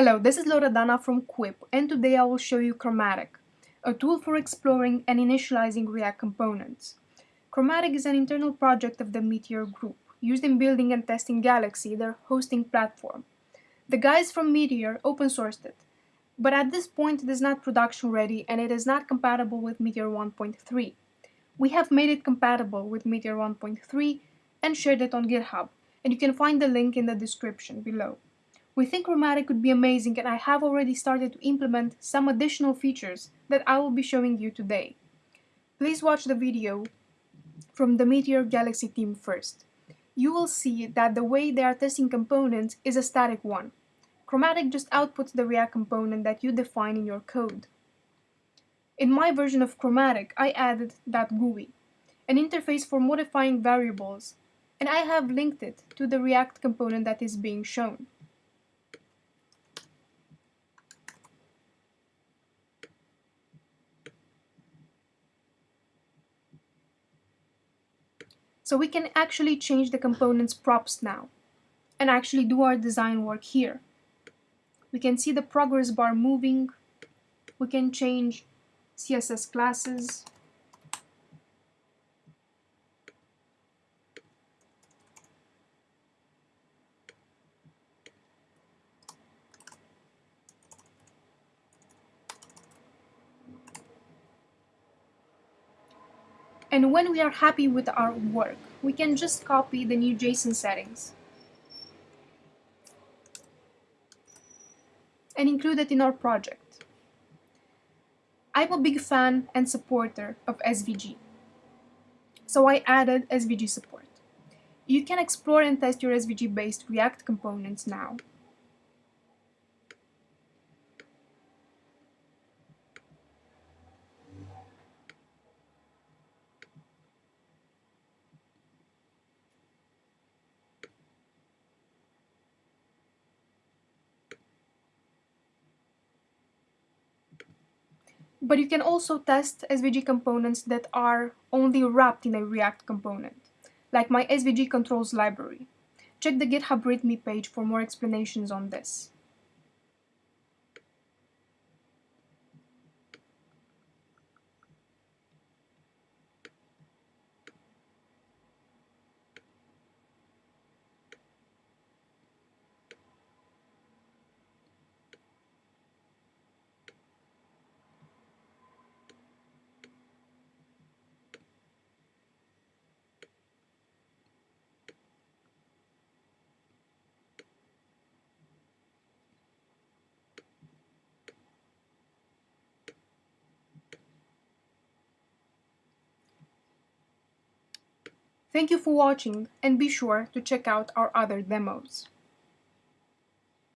Hello, this is Loredana from Quip and today I will show you Chromatic, a tool for exploring and initializing React components. Chromatic is an internal project of the Meteor Group, used in building and testing Galaxy, their hosting platform. The guys from Meteor open sourced it, but at this point it is not production ready and it is not compatible with Meteor 1.3. We have made it compatible with Meteor 1.3 and shared it on GitHub, and you can find the link in the description below. We think Chromatic could be amazing and I have already started to implement some additional features that I will be showing you today. Please watch the video from the Meteor Galaxy team first. You will see that the way they are testing components is a static one. Chromatic just outputs the React component that you define in your code. In my version of Chromatic, I added that GUI, an interface for modifying variables, and I have linked it to the React component that is being shown. So we can actually change the component's props now and actually do our design work here. We can see the progress bar moving. We can change CSS classes. And when we are happy with our work, we can just copy the new JSON settings and include it in our project. I'm a big fan and supporter of SVG, so I added SVG support. You can explore and test your SVG-based React components now. But you can also test SVG components that are only wrapped in a React component, like my SVG controls library. Check the GitHub README page for more explanations on this. Thank you for watching and be sure to check out our other demos.